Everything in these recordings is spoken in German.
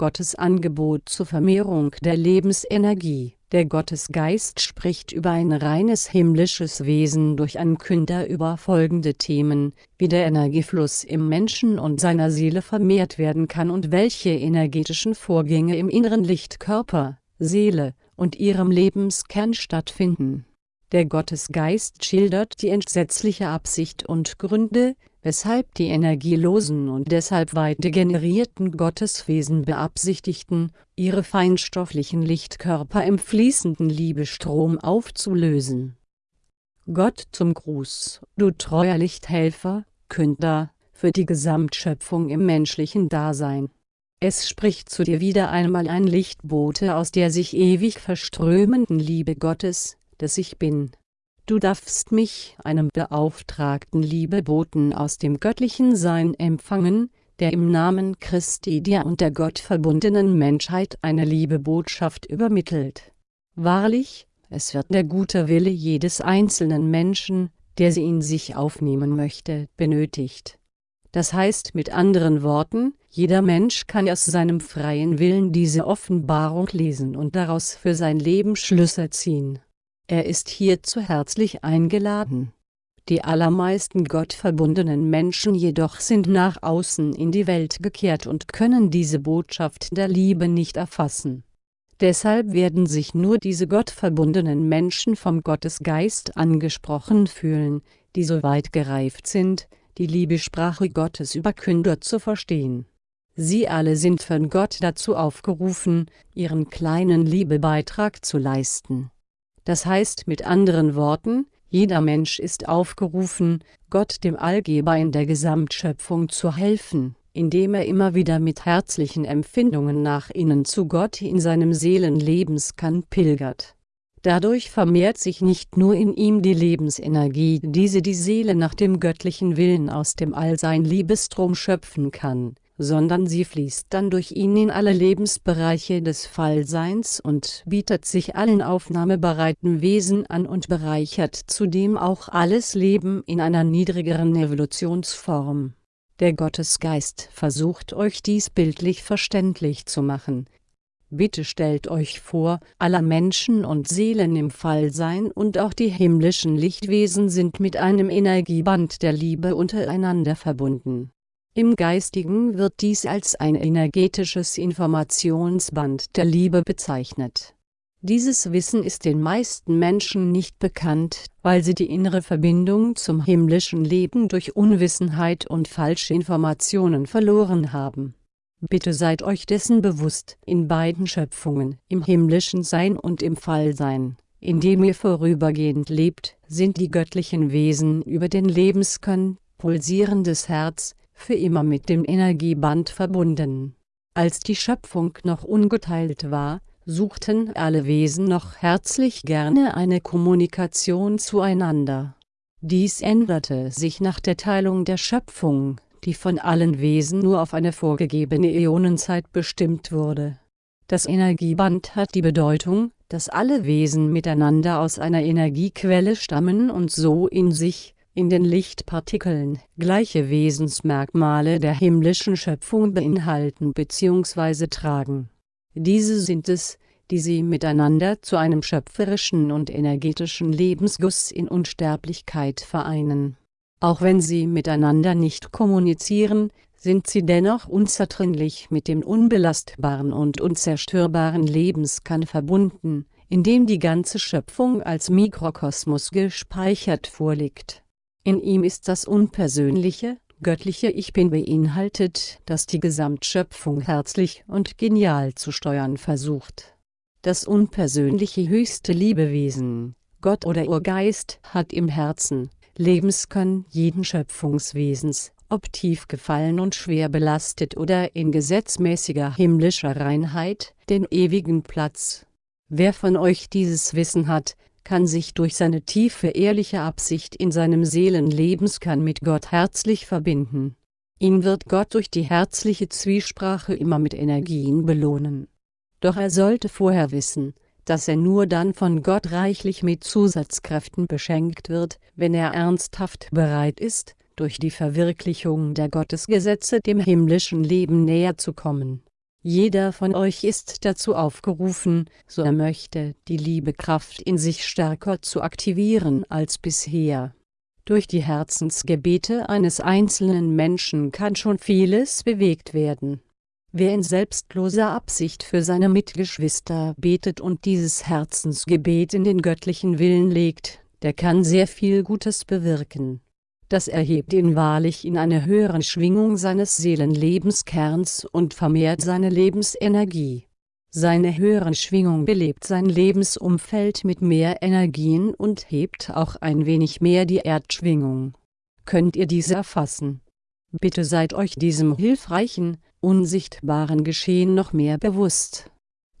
Gottes Angebot zur Vermehrung der Lebensenergie. Der Gottesgeist spricht über ein reines himmlisches Wesen durch einen Künder über folgende Themen, wie der Energiefluss im Menschen und seiner Seele vermehrt werden kann und welche energetischen Vorgänge im inneren Lichtkörper, Seele und ihrem Lebenskern stattfinden. Der Gottesgeist schildert die entsetzliche Absicht und Gründe, weshalb die energielosen und deshalb weit degenerierten Gotteswesen beabsichtigten, ihre feinstofflichen Lichtkörper im fließenden Liebestrom aufzulösen. Gott zum Gruß, du treuer Lichthelfer, Künder, für die Gesamtschöpfung im menschlichen Dasein. Es spricht zu dir wieder einmal ein Lichtbote aus der sich ewig verströmenden Liebe Gottes, des Ich Bin. Du darfst mich, einem beauftragten Liebeboten aus dem göttlichen Sein empfangen, der im Namen Christi dir und der gottverbundenen Menschheit eine Liebebotschaft übermittelt. Wahrlich, es wird der gute Wille jedes einzelnen Menschen, der sie in sich aufnehmen möchte, benötigt. Das heißt mit anderen Worten, jeder Mensch kann aus seinem freien Willen diese Offenbarung lesen und daraus für sein Leben Schlüsse ziehen. Er ist hierzu herzlich eingeladen. Die allermeisten gottverbundenen Menschen jedoch sind nach außen in die Welt gekehrt und können diese Botschaft der Liebe nicht erfassen. Deshalb werden sich nur diese gottverbundenen Menschen vom Gottesgeist angesprochen fühlen, die so weit gereift sind, die Liebesprache Gottes über Künder zu verstehen. Sie alle sind von Gott dazu aufgerufen, ihren kleinen Liebebeitrag zu leisten das heißt mit anderen Worten, jeder Mensch ist aufgerufen, Gott dem Allgeber in der Gesamtschöpfung zu helfen, indem er immer wieder mit herzlichen Empfindungen nach innen zu Gott in seinem Seelenlebenskern pilgert. Dadurch vermehrt sich nicht nur in ihm die Lebensenergie, diese die Seele nach dem göttlichen Willen aus dem Allsein Liebestrom schöpfen kann, sondern sie fließt dann durch ihn in alle Lebensbereiche des Fallseins und bietet sich allen aufnahmebereiten Wesen an und bereichert zudem auch alles Leben in einer niedrigeren Evolutionsform. Der Gottesgeist versucht euch dies bildlich verständlich zu machen. Bitte stellt euch vor, aller Menschen und Seelen im Fallsein und auch die himmlischen Lichtwesen sind mit einem Energieband der Liebe untereinander verbunden im Geistigen wird dies als ein energetisches Informationsband der Liebe bezeichnet. Dieses Wissen ist den meisten Menschen nicht bekannt, weil sie die innere Verbindung zum himmlischen Leben durch Unwissenheit und falsche Informationen verloren haben. Bitte seid euch dessen bewusst, in beiden Schöpfungen, im himmlischen Sein und im Fallsein, in dem ihr vorübergehend lebt, sind die göttlichen Wesen über den Lebenskern, pulsierendes Herz, für immer mit dem Energieband verbunden. Als die Schöpfung noch ungeteilt war, suchten alle Wesen noch herzlich gerne eine Kommunikation zueinander. Dies änderte sich nach der Teilung der Schöpfung, die von allen Wesen nur auf eine vorgegebene Äonenzeit bestimmt wurde. Das Energieband hat die Bedeutung, dass alle Wesen miteinander aus einer Energiequelle stammen und so in sich, in den Lichtpartikeln gleiche Wesensmerkmale der himmlischen Schöpfung beinhalten bzw. tragen. Diese sind es, die sie miteinander zu einem schöpferischen und energetischen Lebensguss in Unsterblichkeit vereinen. Auch wenn sie miteinander nicht kommunizieren, sind sie dennoch unzertrennlich mit dem unbelastbaren und unzerstörbaren Lebenskern verbunden, in dem die ganze Schöpfung als Mikrokosmos gespeichert vorliegt in ihm ist das unpersönliche, göttliche Ich Bin beinhaltet, das die Gesamtschöpfung herzlich und genial zu steuern versucht. Das unpersönliche höchste Liebewesen, Gott oder Urgeist, hat im Herzen, Lebenskern jeden Schöpfungswesens, ob tief gefallen und schwer belastet oder in gesetzmäßiger himmlischer Reinheit, den ewigen Platz. Wer von euch dieses Wissen hat, kann sich durch seine tiefe ehrliche Absicht in seinem Seelenlebenskern mit Gott herzlich verbinden. Ihn wird Gott durch die herzliche Zwiesprache immer mit Energien belohnen. Doch er sollte vorher wissen, dass er nur dann von Gott reichlich mit Zusatzkräften beschenkt wird, wenn er ernsthaft bereit ist, durch die Verwirklichung der Gottesgesetze dem himmlischen Leben näher zu kommen. Jeder von euch ist dazu aufgerufen, so er möchte, die Liebekraft in sich stärker zu aktivieren als bisher. Durch die Herzensgebete eines einzelnen Menschen kann schon vieles bewegt werden. Wer in selbstloser Absicht für seine Mitgeschwister betet und dieses Herzensgebet in den göttlichen Willen legt, der kann sehr viel Gutes bewirken. Das erhebt ihn wahrlich in eine höhere Schwingung seines Seelenlebenskerns und vermehrt seine Lebensenergie. Seine höhere Schwingung belebt sein Lebensumfeld mit mehr Energien und hebt auch ein wenig mehr die Erdschwingung. Könnt ihr diese erfassen? Bitte seid euch diesem hilfreichen, unsichtbaren Geschehen noch mehr bewusst.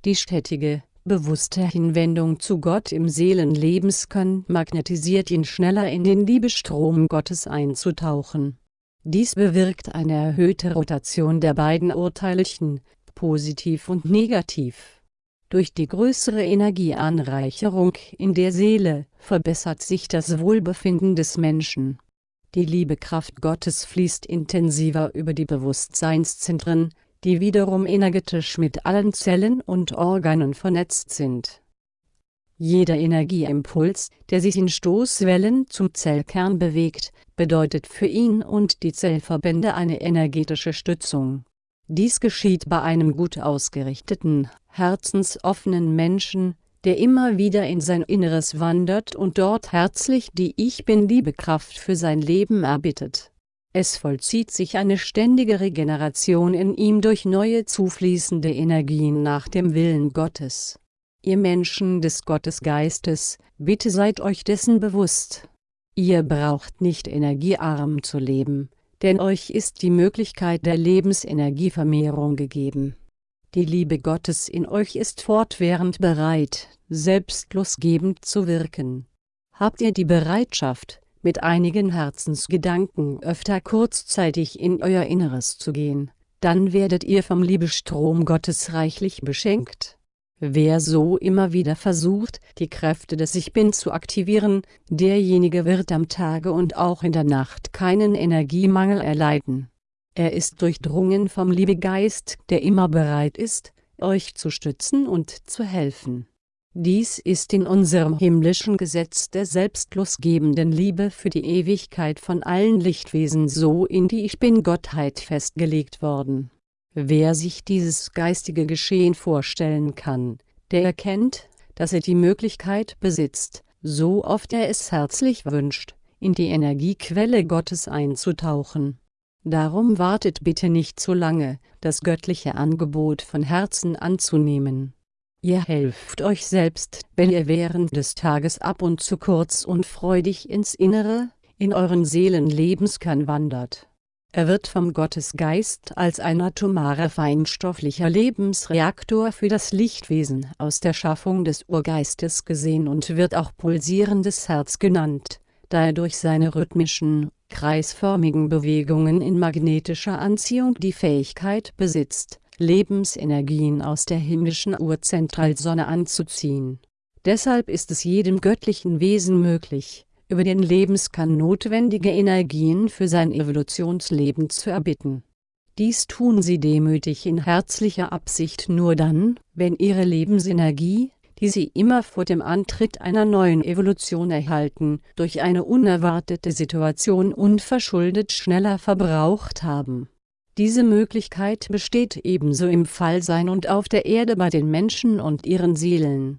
Die stetige, bewusste Hinwendung zu Gott im Seelenlebenskern magnetisiert ihn schneller in den Liebestrom Gottes einzutauchen. Dies bewirkt eine erhöhte Rotation der beiden Urteilchen, positiv und negativ. Durch die größere Energieanreicherung in der Seele verbessert sich das Wohlbefinden des Menschen. Die Liebekraft Gottes fließt intensiver über die Bewusstseinszentren, die wiederum energetisch mit allen Zellen und Organen vernetzt sind. Jeder Energieimpuls, der sich in Stoßwellen zum Zellkern bewegt, bedeutet für ihn und die Zellverbände eine energetische Stützung. Dies geschieht bei einem gut ausgerichteten, herzensoffenen Menschen, der immer wieder in sein Inneres wandert und dort herzlich die Ich Bin-Liebekraft für sein Leben erbittet. Es vollzieht sich eine ständige Regeneration in ihm durch neue zufließende Energien nach dem Willen Gottes. Ihr Menschen des Gottesgeistes, bitte seid euch dessen bewusst. Ihr braucht nicht energiearm zu leben, denn euch ist die Möglichkeit der Lebensenergievermehrung gegeben. Die Liebe Gottes in euch ist fortwährend bereit, selbstlosgebend zu wirken. Habt ihr die Bereitschaft, mit einigen Herzensgedanken öfter kurzzeitig in euer Inneres zu gehen, dann werdet ihr vom Liebestrom Gottes reichlich beschenkt. Wer so immer wieder versucht, die Kräfte des Ich Bin zu aktivieren, derjenige wird am Tage und auch in der Nacht keinen Energiemangel erleiden. Er ist durchdrungen vom Liebegeist, der immer bereit ist, euch zu stützen und zu helfen. Dies ist in unserem himmlischen Gesetz der selbstlosgebenden Liebe für die Ewigkeit von allen Lichtwesen so in die Ich Bin-Gottheit festgelegt worden Wer sich dieses geistige Geschehen vorstellen kann, der erkennt, dass er die Möglichkeit besitzt, so oft er es herzlich wünscht, in die Energiequelle Gottes einzutauchen. Darum wartet bitte nicht zu lange, das göttliche Angebot von Herzen anzunehmen. Ihr helft euch selbst, wenn ihr während des Tages ab und zu kurz und freudig ins Innere, in euren Seelenlebenskern wandert. Er wird vom Gottesgeist als ein atomarer feinstofflicher Lebensreaktor für das Lichtwesen aus der Schaffung des Urgeistes gesehen und wird auch pulsierendes Herz genannt, da er durch seine rhythmischen, kreisförmigen Bewegungen in magnetischer Anziehung die Fähigkeit besitzt, Lebensenergien aus der himmlischen Urzentralsonne anzuziehen. Deshalb ist es jedem göttlichen Wesen möglich, über den Lebenskern notwendige Energien für sein Evolutionsleben zu erbitten. Dies tun sie demütig in herzlicher Absicht nur dann, wenn ihre Lebensenergie, die sie immer vor dem Antritt einer neuen Evolution erhalten, durch eine unerwartete Situation unverschuldet schneller verbraucht haben. Diese Möglichkeit besteht ebenso im Fallsein und auf der Erde bei den Menschen und ihren Seelen.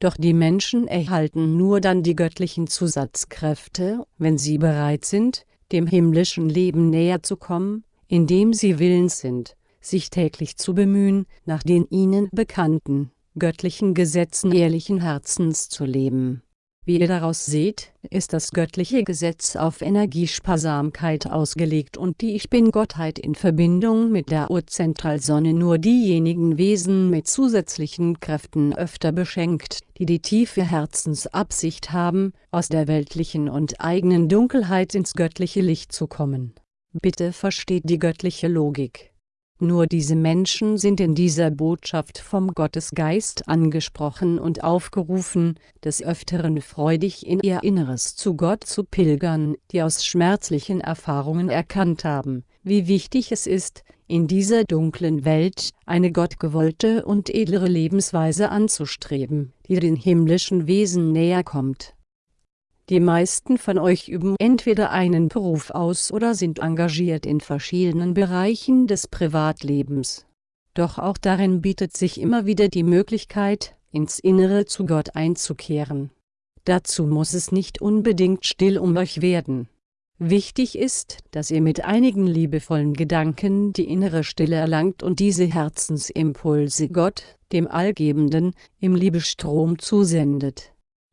Doch die Menschen erhalten nur dann die göttlichen Zusatzkräfte, wenn sie bereit sind, dem himmlischen Leben näher zu kommen, indem sie willens sind, sich täglich zu bemühen, nach den ihnen bekannten, göttlichen Gesetzen ehrlichen Herzens zu leben wie ihr daraus seht, ist das göttliche Gesetz auf Energiesparsamkeit ausgelegt und die Ich Bin-Gottheit in Verbindung mit der Urzentralsonne nur diejenigen Wesen mit zusätzlichen Kräften öfter beschenkt, die die tiefe Herzensabsicht haben, aus der weltlichen und eigenen Dunkelheit ins göttliche Licht zu kommen. Bitte versteht die göttliche Logik nur diese Menschen sind in dieser Botschaft vom Gottesgeist angesprochen und aufgerufen, des Öfteren freudig in ihr Inneres zu Gott zu pilgern, die aus schmerzlichen Erfahrungen erkannt haben, wie wichtig es ist, in dieser dunklen Welt eine gottgewollte und edlere Lebensweise anzustreben, die den himmlischen Wesen näher kommt. Die meisten von euch üben entweder einen Beruf aus oder sind engagiert in verschiedenen Bereichen des Privatlebens. Doch auch darin bietet sich immer wieder die Möglichkeit, ins Innere zu Gott einzukehren. Dazu muss es nicht unbedingt still um euch werden. Wichtig ist, dass ihr mit einigen liebevollen Gedanken die innere Stille erlangt und diese Herzensimpulse Gott, dem Allgebenden, im Liebestrom zusendet.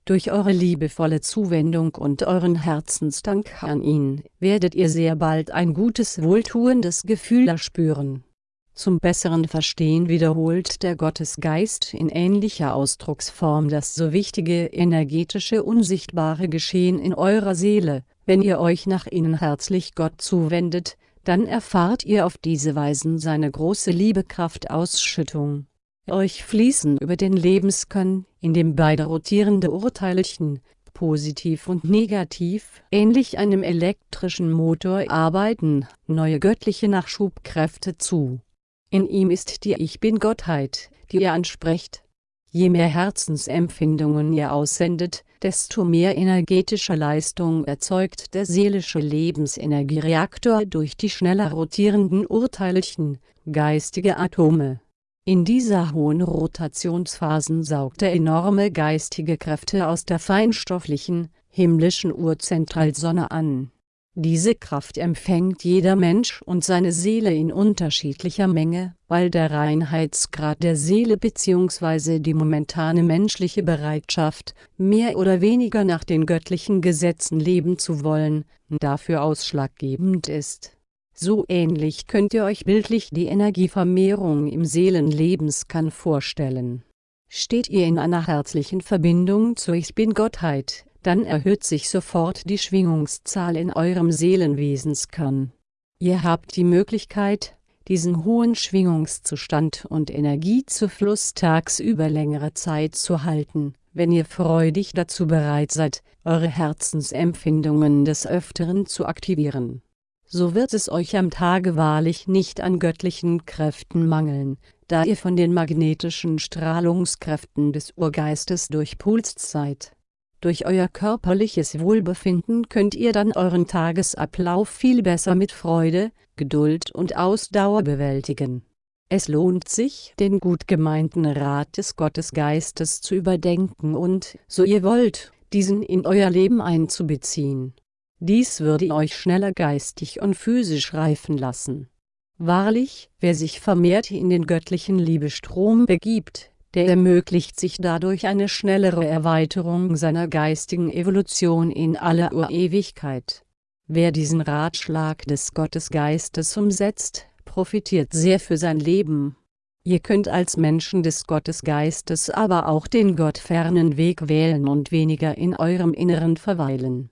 Durch eure liebevolle Zuwendung und euren Herzensdank an ihn, werdet ihr sehr bald ein gutes wohltuendes Gefühl erspüren. Zum besseren Verstehen wiederholt der Gottesgeist in ähnlicher Ausdrucksform das so wichtige energetische unsichtbare Geschehen in eurer Seele, wenn ihr euch nach innen herzlich Gott zuwendet, dann erfahrt ihr auf diese Weisen seine große Liebekraftausschüttung. Euch fließen über den Lebenskern, in dem beide rotierende Urteilchen, positiv und negativ, ähnlich einem elektrischen Motor arbeiten, neue göttliche Nachschubkräfte zu. In ihm ist die Ich Bin-Gottheit, die ihr ansprecht. Je mehr Herzensempfindungen ihr aussendet, desto mehr energetische Leistung erzeugt der seelische Lebensenergiereaktor durch die schneller rotierenden Urteilchen, geistige Atome. In dieser hohen Rotationsphasen saugt er enorme geistige Kräfte aus der feinstofflichen, himmlischen Urzentralsonne an. Diese Kraft empfängt jeder Mensch und seine Seele in unterschiedlicher Menge, weil der Reinheitsgrad der Seele bzw. die momentane menschliche Bereitschaft, mehr oder weniger nach den göttlichen Gesetzen leben zu wollen, dafür ausschlaggebend ist. So ähnlich könnt ihr euch bildlich die Energievermehrung im Seelenlebenskern vorstellen. Steht ihr in einer herzlichen Verbindung zur Ich Bin-Gottheit, dann erhöht sich sofort die Schwingungszahl in eurem Seelenwesenskern. Ihr habt die Möglichkeit, diesen hohen Schwingungszustand und Energiezufluss tagsüber längere Zeit zu halten, wenn ihr freudig dazu bereit seid, eure Herzensempfindungen des Öfteren zu aktivieren. So wird es euch am Tage wahrlich nicht an göttlichen Kräften mangeln, da ihr von den magnetischen Strahlungskräften des Urgeistes durchpulst seid. Durch euer körperliches Wohlbefinden könnt ihr dann euren Tagesablauf viel besser mit Freude, Geduld und Ausdauer bewältigen. Es lohnt sich, den gut gemeinten Rat des Gottesgeistes zu überdenken und, so ihr wollt, diesen in euer Leben einzubeziehen. Dies würde euch schneller geistig und physisch reifen lassen. Wahrlich, wer sich vermehrt in den göttlichen Liebestrom begibt, der ermöglicht sich dadurch eine schnellere Erweiterung seiner geistigen Evolution in aller Urewigkeit. Wer diesen Ratschlag des Gottesgeistes umsetzt, profitiert sehr für sein Leben. Ihr könnt als Menschen des Gottesgeistes aber auch den gottfernen Weg wählen und weniger in eurem Inneren verweilen.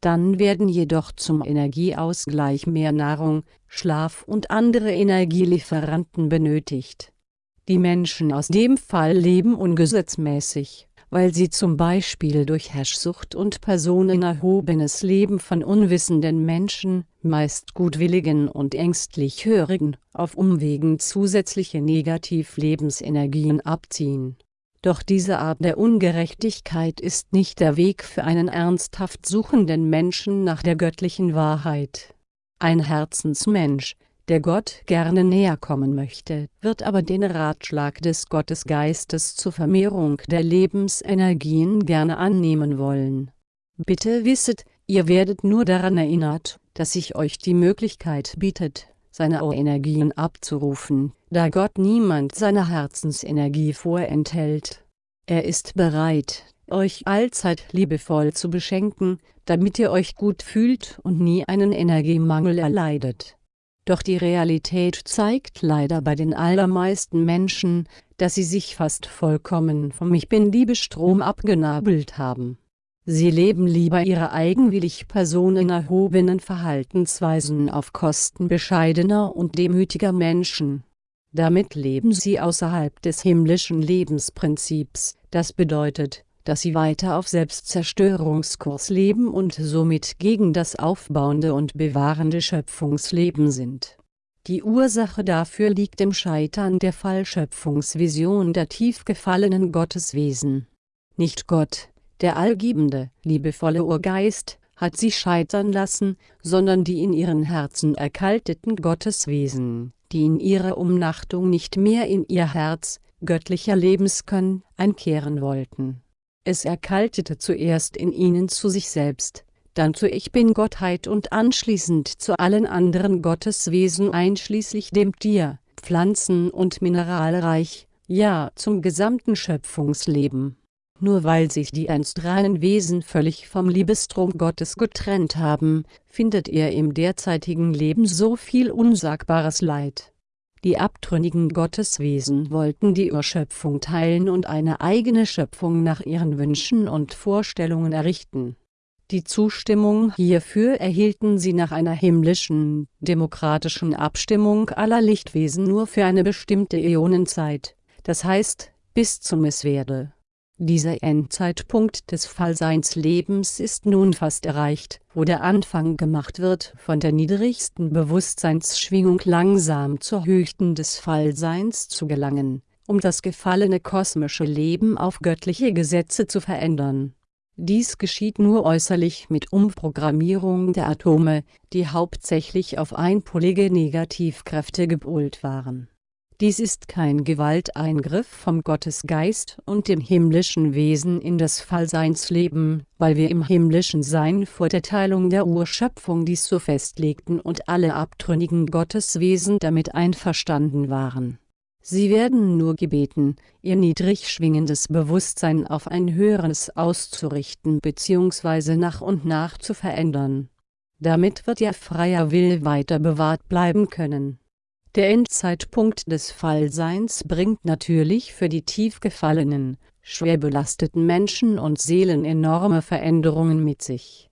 Dann werden jedoch zum Energieausgleich mehr Nahrung, Schlaf und andere Energielieferanten benötigt die Menschen aus dem Fall leben ungesetzmäßig, weil sie zum Beispiel durch Herrschsucht und personenerhobenes Leben von unwissenden Menschen, meist gutwilligen und ängstlich hörigen, auf Umwegen zusätzliche Negativ-Lebensenergien abziehen. Doch diese Art der Ungerechtigkeit ist nicht der Weg für einen ernsthaft suchenden Menschen nach der göttlichen Wahrheit. Ein Herzensmensch, der Gott gerne näher kommen möchte, wird aber den Ratschlag des Gottesgeistes zur Vermehrung der Lebensenergien gerne annehmen wollen. Bitte wisset, ihr werdet nur daran erinnert, dass sich euch die Möglichkeit bietet, seine Energien abzurufen, da Gott niemand seiner Herzensenergie vorenthält. Er ist bereit, euch allzeit liebevoll zu beschenken, damit ihr euch gut fühlt und nie einen Energiemangel erleidet. Doch die Realität zeigt leider bei den allermeisten Menschen, dass sie sich fast vollkommen vom Ich Bin-Liebestrom abgenabelt haben. Sie leben lieber ihre eigenwillig personenerhobenen Verhaltensweisen auf Kosten bescheidener und demütiger Menschen. Damit leben sie außerhalb des himmlischen Lebensprinzips, das bedeutet, dass sie weiter auf Selbstzerstörungskurs leben und somit gegen das aufbauende und bewahrende Schöpfungsleben sind. Die Ursache dafür liegt im Scheitern der Fallschöpfungsvision der tief gefallenen Gotteswesen. Nicht Gott, der allgebende, liebevolle Urgeist, hat sie scheitern lassen, sondern die in ihren Herzen erkalteten Gotteswesen, die in ihrer Umnachtung nicht mehr in ihr Herz, göttlicher Lebenskönn, einkehren wollten. Es erkaltete zuerst in ihnen zu sich selbst, dann zu Ich Bin-Gottheit und anschließend zu allen anderen Gotteswesen einschließlich dem Tier, Pflanzen- und Mineralreich, ja zum gesamten Schöpfungsleben. Nur weil sich die reinen Wesen völlig vom Liebestrom Gottes getrennt haben, findet er im derzeitigen Leben so viel unsagbares Leid. Die abtrünnigen Gotteswesen wollten die Urschöpfung teilen und eine eigene Schöpfung nach ihren Wünschen und Vorstellungen errichten. Die Zustimmung hierfür erhielten sie nach einer himmlischen, demokratischen Abstimmung aller Lichtwesen nur für eine bestimmte Äonenzeit, das heißt, bis zum Misswerde dieser Endzeitpunkt des Fallseinslebens ist nun fast erreicht, wo der Anfang gemacht wird, von der niedrigsten Bewusstseinsschwingung langsam zur höchsten des Fallseins zu gelangen, um das gefallene kosmische Leben auf göttliche Gesetze zu verändern. Dies geschieht nur äußerlich mit Umprogrammierung der Atome, die hauptsächlich auf einpolige Negativkräfte gepolt waren dies ist kein Gewalteingriff vom Gottesgeist und dem himmlischen Wesen in das Fallseinsleben, weil wir im himmlischen Sein vor der Teilung der Urschöpfung dies so festlegten und alle abtrünnigen Gotteswesen damit einverstanden waren. Sie werden nur gebeten, ihr niedrig schwingendes Bewusstsein auf ein höheres auszurichten bzw. nach und nach zu verändern. Damit wird ihr freier Will weiter bewahrt bleiben können der Endzeitpunkt des Fallseins bringt natürlich für die tief gefallenen, schwer belasteten Menschen und Seelen enorme Veränderungen mit sich.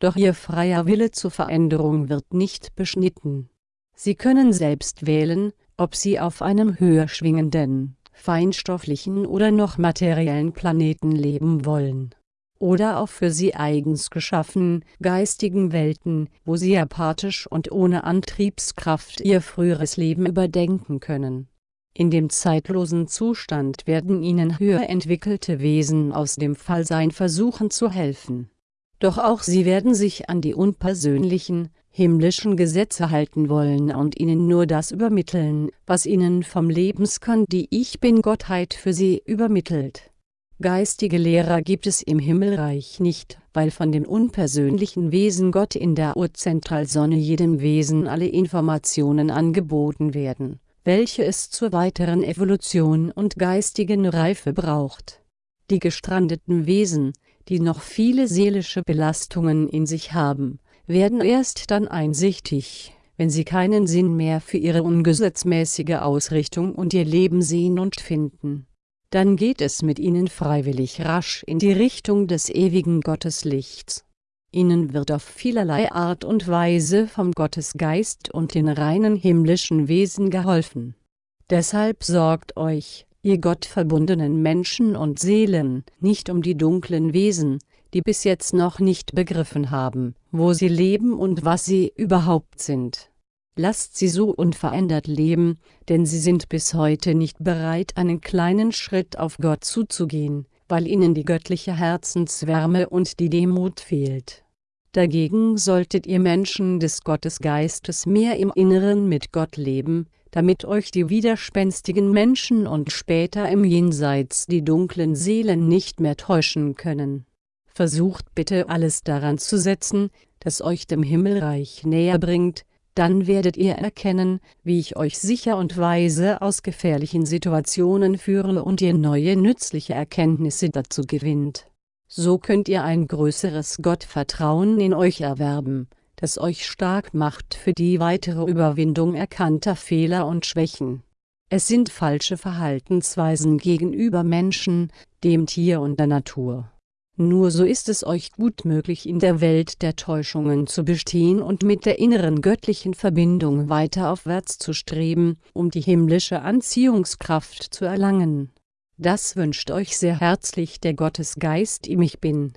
Doch ihr freier Wille zur Veränderung wird nicht beschnitten. Sie können selbst wählen, ob sie auf einem höher schwingenden, feinstofflichen oder noch materiellen Planeten leben wollen oder auf für sie eigens geschaffenen, geistigen Welten, wo sie apathisch und ohne Antriebskraft ihr früheres Leben überdenken können. In dem zeitlosen Zustand werden ihnen höher entwickelte Wesen aus dem Fallsein versuchen zu helfen. Doch auch sie werden sich an die unpersönlichen, himmlischen Gesetze halten wollen und ihnen nur das übermitteln, was ihnen vom Lebenskern die Ich Bin-Gottheit für sie übermittelt Geistige Lehrer gibt es im Himmelreich nicht, weil von dem unpersönlichen Wesen Gott in der Urzentralsonne jedem Wesen alle Informationen angeboten werden, welche es zur weiteren Evolution und geistigen Reife braucht. Die gestrandeten Wesen, die noch viele seelische Belastungen in sich haben, werden erst dann einsichtig, wenn sie keinen Sinn mehr für ihre ungesetzmäßige Ausrichtung und ihr Leben sehen und finden dann geht es mit ihnen freiwillig rasch in die Richtung des ewigen Gotteslichts. Ihnen wird auf vielerlei Art und Weise vom Gottesgeist und den reinen himmlischen Wesen geholfen. Deshalb sorgt euch, ihr gottverbundenen Menschen und Seelen, nicht um die dunklen Wesen, die bis jetzt noch nicht begriffen haben, wo sie leben und was sie überhaupt sind lasst sie so unverändert leben, denn sie sind bis heute nicht bereit einen kleinen Schritt auf Gott zuzugehen, weil ihnen die göttliche Herzenswärme und die Demut fehlt. Dagegen solltet ihr Menschen des Gottesgeistes mehr im Inneren mit Gott leben, damit euch die widerspenstigen Menschen und später im Jenseits die dunklen Seelen nicht mehr täuschen können. Versucht bitte alles daran zu setzen, das euch dem Himmelreich näher bringt, dann werdet ihr erkennen, wie ich euch sicher und weise aus gefährlichen Situationen führe und ihr neue nützliche Erkenntnisse dazu gewinnt. So könnt ihr ein größeres Gottvertrauen in euch erwerben, das euch stark macht für die weitere Überwindung erkannter Fehler und Schwächen. Es sind falsche Verhaltensweisen gegenüber Menschen, dem Tier und der Natur nur so ist es euch gut möglich in der Welt der Täuschungen zu bestehen und mit der inneren göttlichen Verbindung weiter aufwärts zu streben, um die himmlische Anziehungskraft zu erlangen. Das wünscht euch sehr herzlich der Gottesgeist im Ich Bin.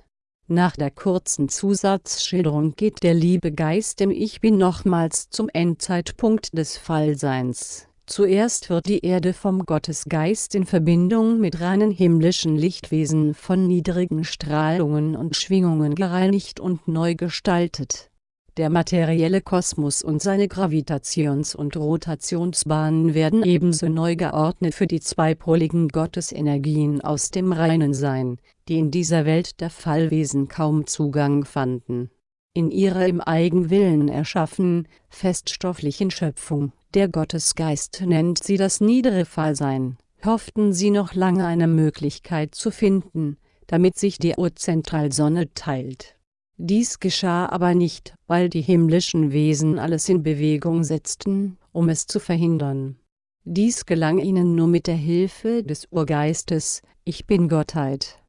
Nach der kurzen Zusatzschilderung geht der liebe Geist im Ich Bin nochmals zum Endzeitpunkt des Fallseins. Zuerst wird die Erde vom Gottesgeist in Verbindung mit reinen himmlischen Lichtwesen von niedrigen Strahlungen und Schwingungen gereinigt und neu gestaltet. Der materielle Kosmos und seine Gravitations- und Rotationsbahnen werden ebenso neu geordnet für die zweipoligen Gottesenergien aus dem reinen Sein, die in dieser Welt der Fallwesen kaum Zugang fanden. In ihrer im Eigenwillen erschaffenen, feststofflichen Schöpfung, der Gottesgeist nennt sie das niedere Fallsein, hofften sie noch lange eine Möglichkeit zu finden, damit sich die Urzentralsonne teilt. Dies geschah aber nicht, weil die himmlischen Wesen alles in Bewegung setzten, um es zu verhindern. Dies gelang ihnen nur mit der Hilfe des Urgeistes, Ich bin Gottheit.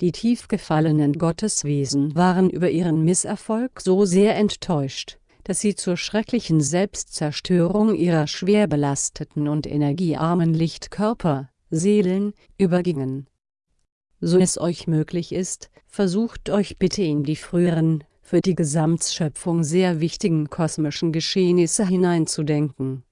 Die tief gefallenen Gotteswesen waren über ihren Misserfolg so sehr enttäuscht, dass sie zur schrecklichen Selbstzerstörung ihrer schwer belasteten und energiearmen Lichtkörper, Seelen, übergingen. So es euch möglich ist, versucht euch bitte in die früheren, für die Gesamtschöpfung sehr wichtigen kosmischen Geschehnisse hineinzudenken.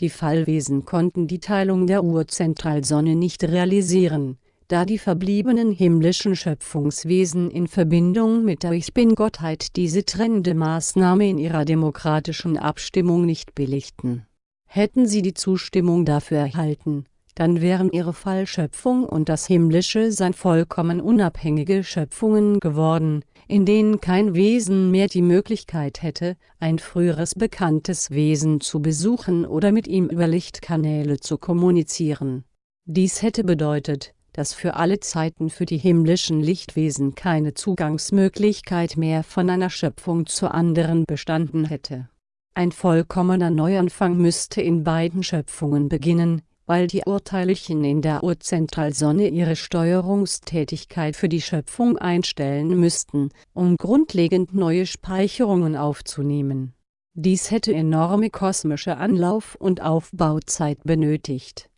Die Fallwesen konnten die Teilung der Urzentralsonne nicht realisieren, da die verbliebenen himmlischen Schöpfungswesen in Verbindung mit der Ich Bin-Gottheit diese trennende Maßnahme in ihrer demokratischen Abstimmung nicht billigten. Hätten sie die Zustimmung dafür erhalten, dann wären ihre Fallschöpfung und das himmlische Sein vollkommen unabhängige Schöpfungen geworden, in denen kein Wesen mehr die Möglichkeit hätte, ein früheres bekanntes Wesen zu besuchen oder mit ihm über Lichtkanäle zu kommunizieren. Dies hätte bedeutet, dass für alle Zeiten für die himmlischen Lichtwesen keine Zugangsmöglichkeit mehr von einer Schöpfung zur anderen bestanden hätte. Ein vollkommener Neuanfang müsste in beiden Schöpfungen beginnen, weil die Urteilchen in der Urzentralsonne ihre Steuerungstätigkeit für die Schöpfung einstellen müssten, um grundlegend neue Speicherungen aufzunehmen. Dies hätte enorme kosmische Anlauf- und Aufbauzeit benötigt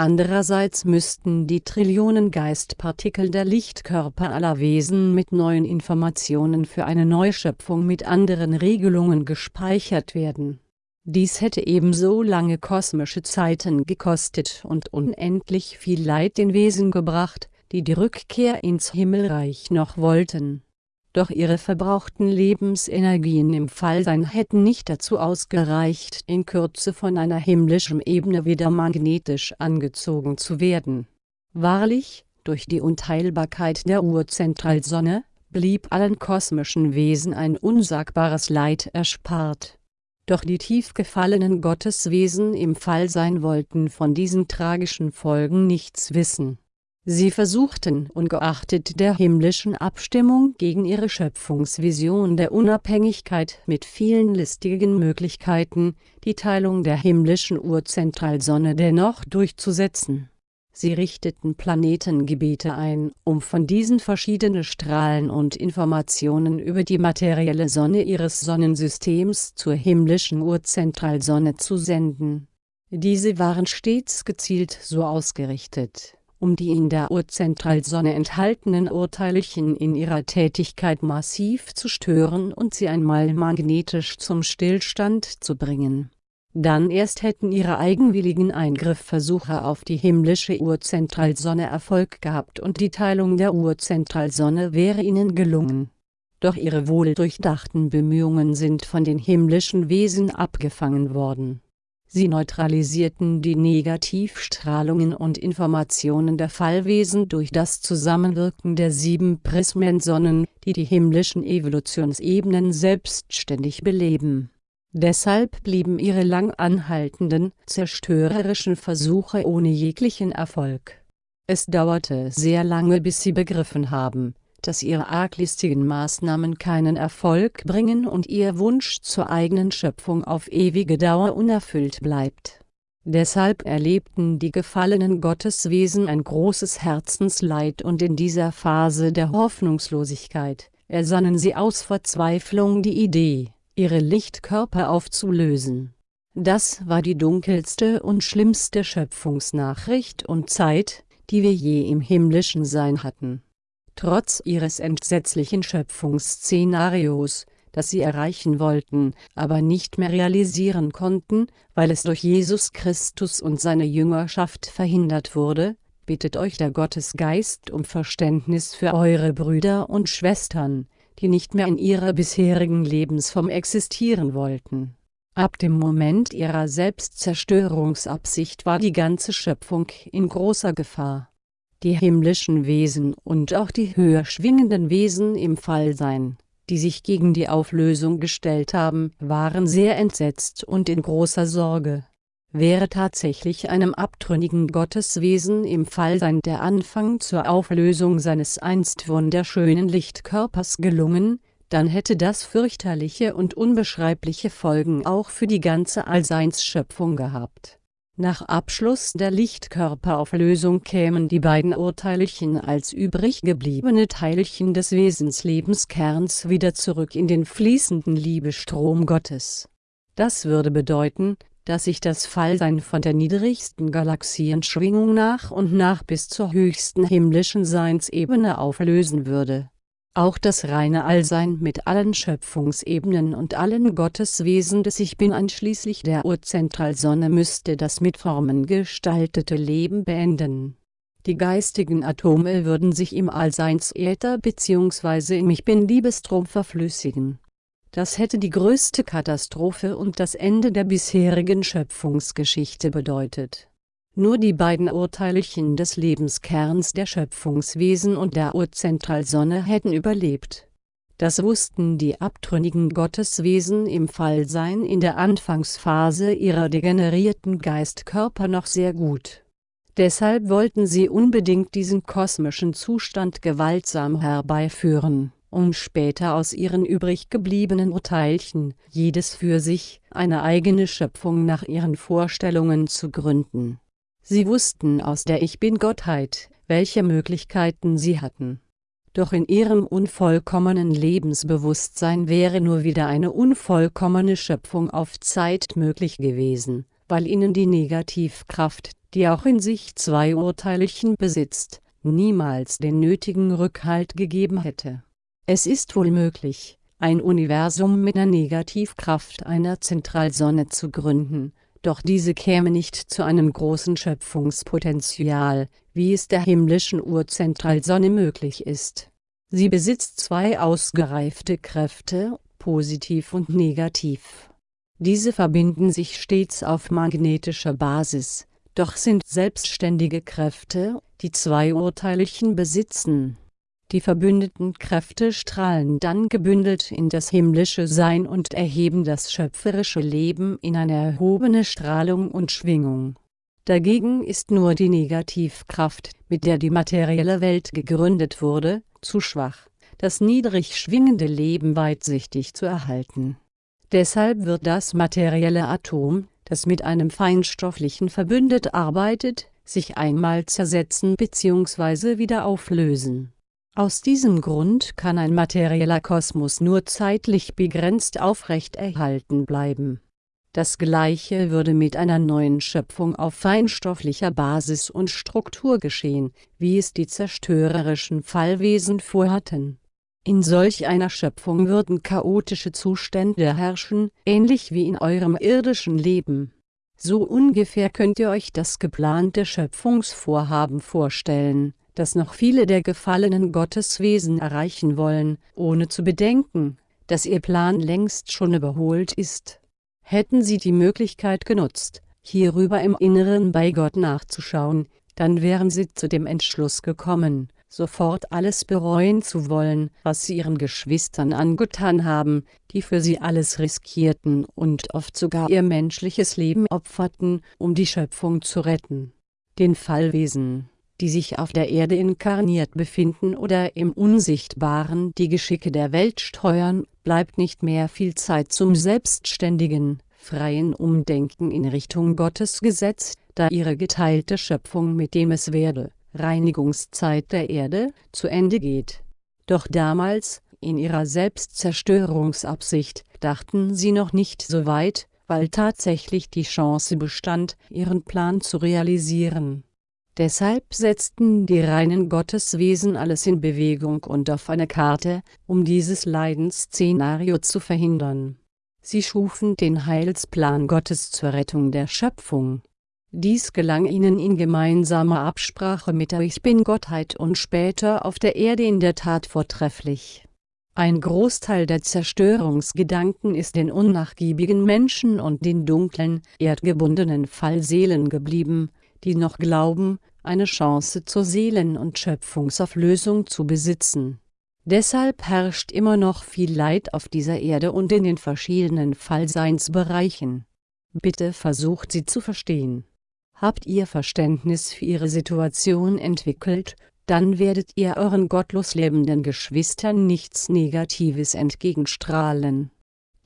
Andererseits müssten die Trillionen Geistpartikel der Lichtkörper aller Wesen mit neuen Informationen für eine Neuschöpfung mit anderen Regelungen gespeichert werden. Dies hätte ebenso lange kosmische Zeiten gekostet und unendlich viel Leid den Wesen gebracht, die die Rückkehr ins Himmelreich noch wollten doch ihre verbrauchten Lebensenergien im Fallsein hätten nicht dazu ausgereicht, in Kürze von einer himmlischen Ebene wieder magnetisch angezogen zu werden. Wahrlich, durch die Unteilbarkeit der Urzentralsonne, blieb allen kosmischen Wesen ein unsagbares Leid erspart. Doch die tief gefallenen Gotteswesen im Fallsein wollten von diesen tragischen Folgen nichts wissen Sie versuchten ungeachtet der himmlischen Abstimmung gegen ihre Schöpfungsvision der Unabhängigkeit mit vielen listigen Möglichkeiten, die Teilung der himmlischen Urzentralsonne dennoch durchzusetzen. Sie richteten Planetengebiete ein, um von diesen verschiedene Strahlen und Informationen über die materielle Sonne ihres Sonnensystems zur himmlischen Urzentralsonne zu senden. Diese waren stets gezielt so ausgerichtet um die in der Urzentralsonne enthaltenen Urteilchen in ihrer Tätigkeit massiv zu stören und sie einmal magnetisch zum Stillstand zu bringen. Dann erst hätten ihre eigenwilligen Eingriffversuche auf die himmlische Urzentralsonne Erfolg gehabt und die Teilung der Urzentralsonne wäre ihnen gelungen. Doch ihre wohldurchdachten Bemühungen sind von den himmlischen Wesen abgefangen worden Sie neutralisierten die Negativstrahlungen und Informationen der Fallwesen durch das Zusammenwirken der sieben Prismensonnen, die die himmlischen Evolutionsebenen selbstständig beleben. Deshalb blieben ihre lang anhaltenden, zerstörerischen Versuche ohne jeglichen Erfolg. Es dauerte sehr lange bis sie begriffen haben, dass ihre arglistigen Maßnahmen keinen Erfolg bringen und ihr Wunsch zur eigenen Schöpfung auf ewige Dauer unerfüllt bleibt. Deshalb erlebten die gefallenen Gotteswesen ein großes Herzensleid und in dieser Phase der Hoffnungslosigkeit ersannen sie aus Verzweiflung die Idee, ihre Lichtkörper aufzulösen. Das war die dunkelste und schlimmste Schöpfungsnachricht und Zeit, die wir je im himmlischen Sein hatten. Trotz ihres entsetzlichen Schöpfungsszenarios, das sie erreichen wollten, aber nicht mehr realisieren konnten, weil es durch Jesus Christus und seine Jüngerschaft verhindert wurde, bittet euch der Gottesgeist um Verständnis für eure Brüder und Schwestern, die nicht mehr in ihrer bisherigen Lebensform existieren wollten. Ab dem Moment ihrer Selbstzerstörungsabsicht war die ganze Schöpfung in großer Gefahr. Die himmlischen Wesen und auch die höher schwingenden Wesen im Fallsein, die sich gegen die Auflösung gestellt haben, waren sehr entsetzt und in großer Sorge. Wäre tatsächlich einem abtrünnigen Gotteswesen im Fallsein der Anfang zur Auflösung seines einst wunderschönen Lichtkörpers gelungen, dann hätte das fürchterliche und unbeschreibliche Folgen auch für die ganze Allseinsschöpfung gehabt. Nach Abschluss der Lichtkörperauflösung kämen die beiden Urteilchen als übrig gebliebene Teilchen des Wesenslebenskerns wieder zurück in den fließenden Liebestrom Gottes. Das würde bedeuten, dass sich das Fallsein von der niedrigsten Galaxienschwingung nach und nach bis zur höchsten himmlischen Seinsebene auflösen würde. Auch das reine Allsein mit allen Schöpfungsebenen und allen Gotteswesen des Ich Bin einschließlich der Urzentralsonne müsste das mit Formen gestaltete Leben beenden. Die geistigen Atome würden sich im Allseinsäther bzw. im Ich Bin-Liebestrom verflüssigen das hätte die größte Katastrophe und das Ende der bisherigen Schöpfungsgeschichte bedeutet. Nur die beiden Urteilchen des Lebenskerns der Schöpfungswesen und der Urzentralsonne hätten überlebt. Das wussten die abtrünnigen Gotteswesen im Fallsein in der Anfangsphase ihrer degenerierten Geistkörper noch sehr gut. Deshalb wollten sie unbedingt diesen kosmischen Zustand gewaltsam herbeiführen um später aus ihren übrig gebliebenen Urteilchen, jedes für sich, eine eigene Schöpfung nach ihren Vorstellungen zu gründen. Sie wussten aus der Ich-Bin-Gottheit, welche Möglichkeiten sie hatten. Doch in ihrem unvollkommenen Lebensbewusstsein wäre nur wieder eine unvollkommene Schöpfung auf Zeit möglich gewesen, weil ihnen die Negativkraft, die auch in sich zwei Urteilchen besitzt, niemals den nötigen Rückhalt gegeben hätte es ist wohl möglich, ein Universum mit der Negativkraft einer Zentralsonne zu gründen, doch diese käme nicht zu einem großen Schöpfungspotenzial, wie es der himmlischen Urzentralsonne möglich ist. Sie besitzt zwei ausgereifte Kräfte, positiv und negativ. Diese verbinden sich stets auf magnetischer Basis, doch sind selbstständige Kräfte, die zwei Urteilchen besitzen die verbündeten Kräfte strahlen dann gebündelt in das himmlische Sein und erheben das schöpferische Leben in eine erhobene Strahlung und Schwingung. Dagegen ist nur die Negativkraft, mit der die materielle Welt gegründet wurde, zu schwach, das niedrig schwingende Leben weitsichtig zu erhalten. Deshalb wird das materielle Atom, das mit einem feinstofflichen verbündet arbeitet, sich einmal zersetzen bzw. wieder auflösen aus diesem Grund kann ein materieller Kosmos nur zeitlich begrenzt aufrechterhalten bleiben. Das Gleiche würde mit einer neuen Schöpfung auf feinstofflicher Basis und Struktur geschehen, wie es die zerstörerischen Fallwesen vorhatten. In solch einer Schöpfung würden chaotische Zustände herrschen, ähnlich wie in eurem irdischen Leben. So ungefähr könnt ihr euch das geplante Schöpfungsvorhaben vorstellen das noch viele der gefallenen Gotteswesen erreichen wollen, ohne zu bedenken, dass ihr Plan längst schon überholt ist. Hätten sie die Möglichkeit genutzt, hierüber im Inneren bei Gott nachzuschauen, dann wären sie zu dem Entschluss gekommen, sofort alles bereuen zu wollen, was sie ihren Geschwistern angetan haben, die für sie alles riskierten und oft sogar ihr menschliches Leben opferten, um die Schöpfung zu retten. Den Fallwesen die sich auf der Erde inkarniert befinden oder im Unsichtbaren die Geschicke der Welt steuern, bleibt nicht mehr viel Zeit zum selbstständigen, freien Umdenken in Richtung Gottes gesetzt, da ihre geteilte Schöpfung mit dem es werde, Reinigungszeit der Erde, zu Ende geht. Doch damals, in ihrer Selbstzerstörungsabsicht, dachten sie noch nicht so weit, weil tatsächlich die Chance bestand, ihren Plan zu realisieren Deshalb setzten die reinen Gotteswesen alles in Bewegung und auf eine Karte, um dieses Leidensszenario zu verhindern. Sie schufen den Heilsplan Gottes zur Rettung der Schöpfung. Dies gelang ihnen in gemeinsamer Absprache mit der Ich Bin-Gottheit und später auf der Erde in der Tat vortrefflich. Ein Großteil der Zerstörungsgedanken ist den unnachgiebigen Menschen und den dunklen, erdgebundenen Fallseelen geblieben, die noch glauben, eine Chance zur Seelen- und Schöpfungsauflösung zu besitzen. Deshalb herrscht immer noch viel Leid auf dieser Erde und in den verschiedenen Fallseinsbereichen. Bitte versucht sie zu verstehen. Habt ihr Verständnis für ihre Situation entwickelt, dann werdet ihr euren gottlos lebenden Geschwistern nichts Negatives entgegenstrahlen.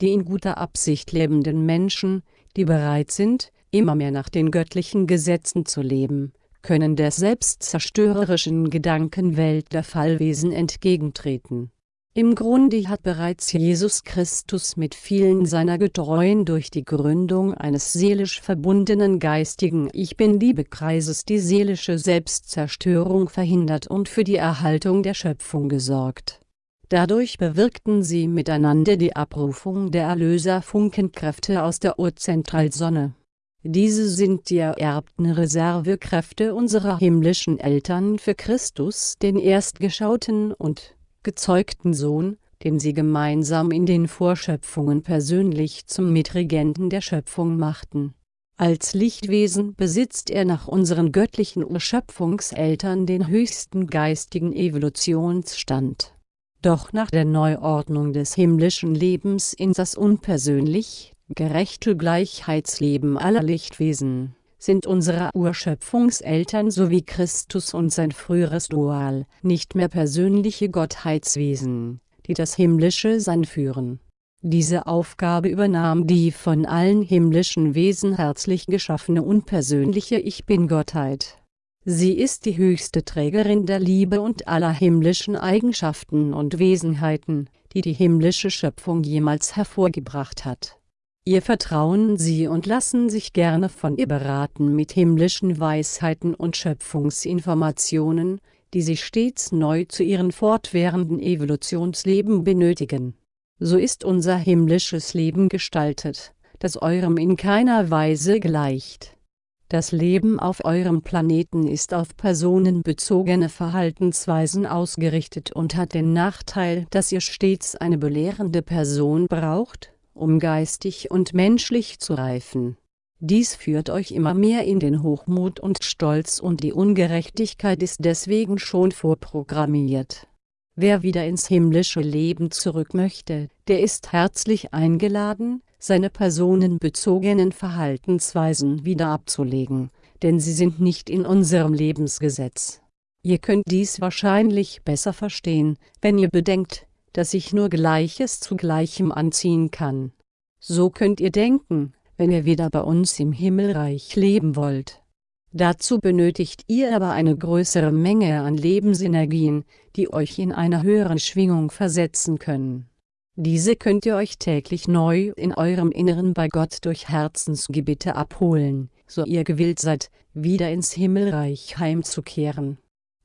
Die in guter Absicht lebenden Menschen, die bereit sind, immer mehr nach den göttlichen Gesetzen zu leben, können der selbstzerstörerischen Gedankenwelt der Fallwesen entgegentreten. Im Grunde hat bereits Jesus Christus mit vielen seiner Getreuen durch die Gründung eines seelisch verbundenen geistigen Ich Bin-Liebe-Kreises die seelische Selbstzerstörung verhindert und für die Erhaltung der Schöpfung gesorgt. Dadurch bewirkten sie miteinander die Abrufung der Erlöser-Funkenkräfte aus der Urzentralsonne diese sind die ererbten Reservekräfte unserer himmlischen Eltern für Christus den erstgeschauten und gezeugten Sohn, den sie gemeinsam in den Vorschöpfungen persönlich zum Mitregenten der Schöpfung machten. Als Lichtwesen besitzt er nach unseren göttlichen Urschöpfungseltern den höchsten geistigen Evolutionsstand. Doch nach der Neuordnung des himmlischen Lebens in das unpersönlich gerechte Gleichheitsleben aller Lichtwesen, sind unsere Urschöpfungseltern sowie Christus und sein früheres Dual nicht mehr persönliche Gottheitswesen, die das himmlische Sein führen. Diese Aufgabe übernahm die von allen himmlischen Wesen herzlich geschaffene unpersönliche Ich Bin-Gottheit. Sie ist die höchste Trägerin der Liebe und aller himmlischen Eigenschaften und Wesenheiten, die die himmlische Schöpfung jemals hervorgebracht hat Ihr vertrauen Sie und lassen sich gerne von ihr beraten mit himmlischen Weisheiten und Schöpfungsinformationen, die Sie stets neu zu Ihren fortwährenden Evolutionsleben benötigen. So ist unser himmlisches Leben gestaltet, das eurem in keiner Weise gleicht. Das Leben auf eurem Planeten ist auf personenbezogene Verhaltensweisen ausgerichtet und hat den Nachteil, dass ihr stets eine belehrende Person braucht, um geistig und menschlich zu reifen. Dies führt euch immer mehr in den Hochmut und Stolz und die Ungerechtigkeit ist deswegen schon vorprogrammiert. Wer wieder ins himmlische Leben zurück möchte, der ist herzlich eingeladen, seine personenbezogenen Verhaltensweisen wieder abzulegen, denn sie sind nicht in unserem Lebensgesetz. Ihr könnt dies wahrscheinlich besser verstehen, wenn ihr bedenkt, dass ich nur Gleiches zu Gleichem anziehen kann. So könnt ihr denken, wenn ihr wieder bei uns im Himmelreich leben wollt. Dazu benötigt ihr aber eine größere Menge an Lebensenergien, die euch in einer höheren Schwingung versetzen können. Diese könnt ihr euch täglich neu in eurem Inneren bei Gott durch Herzensgebete abholen, so ihr gewillt seid, wieder ins Himmelreich heimzukehren.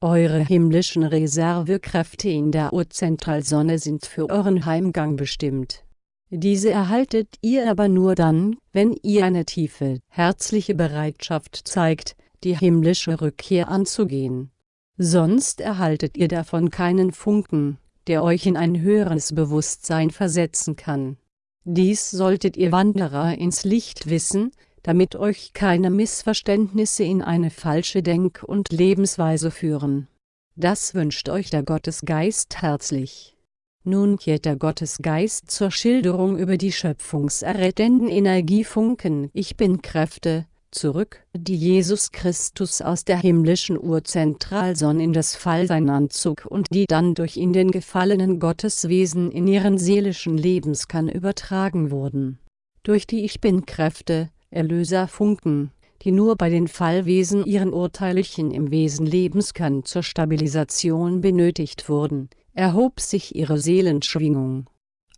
Eure himmlischen Reservekräfte in der Urzentralsonne sind für euren Heimgang bestimmt. Diese erhaltet ihr aber nur dann, wenn ihr eine tiefe, herzliche Bereitschaft zeigt, die himmlische Rückkehr anzugehen. Sonst erhaltet ihr davon keinen Funken, der euch in ein höheres Bewusstsein versetzen kann. Dies solltet ihr Wanderer ins Licht wissen, damit euch keine Missverständnisse in eine falsche Denk- und Lebensweise führen. Das wünscht euch der Gottesgeist herzlich. Nun kehrt der Gottesgeist zur Schilderung über die schöpfungserrettenden Energiefunken Ich Bin-Kräfte, zurück, die Jesus Christus aus der himmlischen Urzentralsonne in das Fallsein anzog und die dann durch in den gefallenen Gotteswesen in ihren seelischen Lebenskern übertragen wurden. Durch die Ich Bin-Kräfte, Erlöserfunken, die nur bei den Fallwesen ihren Urteilchen im Wesen Lebenskern zur Stabilisation benötigt wurden, erhob sich ihre Seelenschwingung.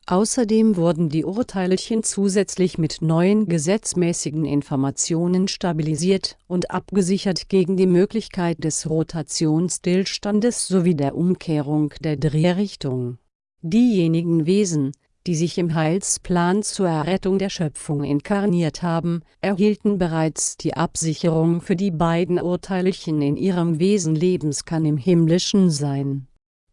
Außerdem wurden die Urteilchen zusätzlich mit neuen gesetzmäßigen Informationen stabilisiert und abgesichert gegen die Möglichkeit des Rotationsstillstandes sowie der Umkehrung der Drehrichtung. Diejenigen Wesen, die sich im Heilsplan zur Errettung der Schöpfung inkarniert haben, erhielten bereits die Absicherung für die beiden Urteilchen in ihrem Wesen Lebenskern im himmlischen Sein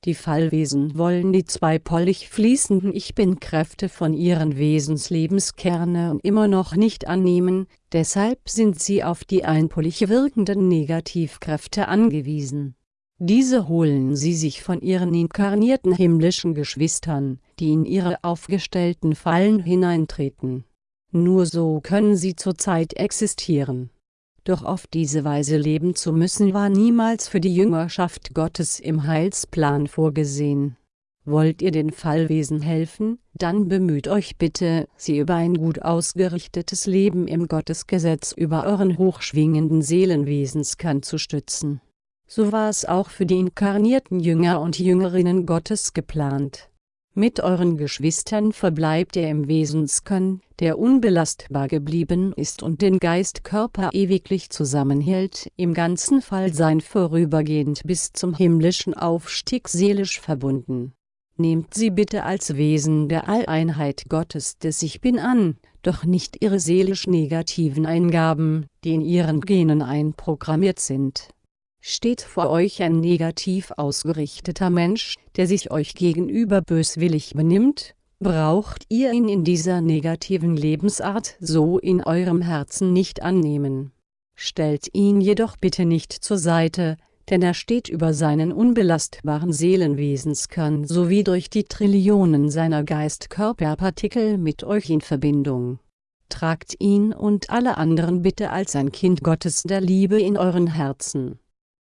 die Fallwesen wollen die zweipolig fließenden Ich-Bin-Kräfte von ihren Wesenslebenskerne immer noch nicht annehmen, deshalb sind sie auf die einpolig wirkenden Negativkräfte angewiesen. Diese holen sie sich von ihren inkarnierten himmlischen Geschwistern, die in ihre aufgestellten Fallen hineintreten. Nur so können sie zurzeit existieren doch auf diese Weise leben zu müssen war niemals für die Jüngerschaft Gottes im Heilsplan vorgesehen. Wollt ihr den Fallwesen helfen, dann bemüht euch bitte, sie über ein gut ausgerichtetes Leben im Gottesgesetz über euren hochschwingenden Seelenwesenskern zu stützen. So war es auch für die inkarnierten Jünger und Jüngerinnen Gottes geplant mit euren Geschwistern verbleibt er im Wesenskern, der unbelastbar geblieben ist und den Geist-Körper ewiglich zusammenhält, im ganzen Fallsein vorübergehend bis zum himmlischen Aufstieg seelisch verbunden. Nehmt sie bitte als Wesen der Alleinheit Gottes des Ich Bin an, doch nicht ihre seelisch negativen Eingaben, die in ihren Genen einprogrammiert sind Steht vor euch ein negativ ausgerichteter Mensch, der sich euch gegenüber böswillig benimmt, braucht ihr ihn in dieser negativen Lebensart so in eurem Herzen nicht annehmen. Stellt ihn jedoch bitte nicht zur Seite, denn er steht über seinen unbelastbaren Seelenwesenskern sowie durch die Trillionen seiner Geist-Körperpartikel mit euch in Verbindung. Tragt ihn und alle anderen bitte als ein Kind Gottes der Liebe in euren Herzen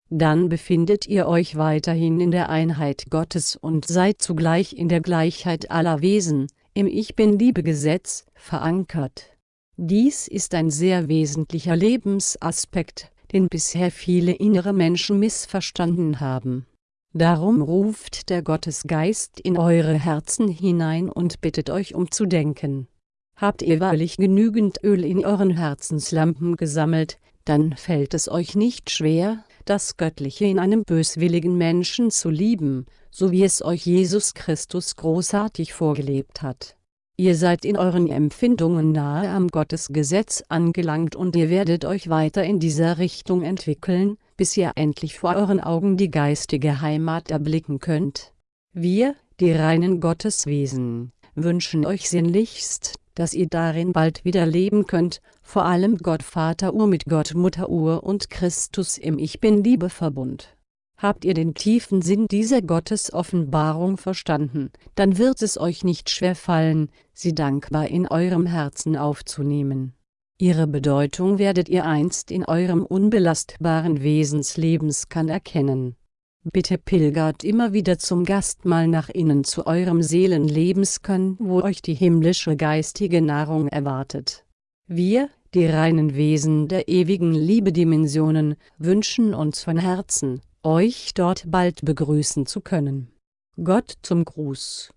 dann befindet ihr euch weiterhin in der Einheit Gottes und seid zugleich in der Gleichheit aller Wesen, im Ich Bin-Liebe-Gesetz, verankert. Dies ist ein sehr wesentlicher Lebensaspekt, den bisher viele innere Menschen missverstanden haben. Darum ruft der Gottesgeist in eure Herzen hinein und bittet euch umzudenken. Habt ihr wahrlich genügend Öl in euren Herzenslampen gesammelt, dann fällt es euch nicht schwer, das Göttliche in einem böswilligen Menschen zu lieben, so wie es euch Jesus Christus großartig vorgelebt hat. Ihr seid in euren Empfindungen nahe am Gottesgesetz angelangt und ihr werdet euch weiter in dieser Richtung entwickeln, bis ihr endlich vor euren Augen die geistige Heimat erblicken könnt. Wir, die reinen Gotteswesen, wünschen euch sinnlichst, dass ihr darin bald wieder leben könnt, vor allem Gott Vater Ur mit Gott Mutter Ur und Christus im Ich Bin-Liebe-Verbund. Habt ihr den tiefen Sinn dieser Gottesoffenbarung verstanden, dann wird es euch nicht schwer fallen, sie dankbar in eurem Herzen aufzunehmen. Ihre Bedeutung werdet ihr einst in eurem unbelastbaren Wesenslebenskan erkennen. Bitte pilgert immer wieder zum Gastmahl nach innen zu eurem Seelenlebenskern, wo euch die himmlische geistige Nahrung erwartet. Wir, die reinen Wesen der ewigen Liebedimensionen, wünschen uns von Herzen, euch dort bald begrüßen zu können. Gott zum Gruß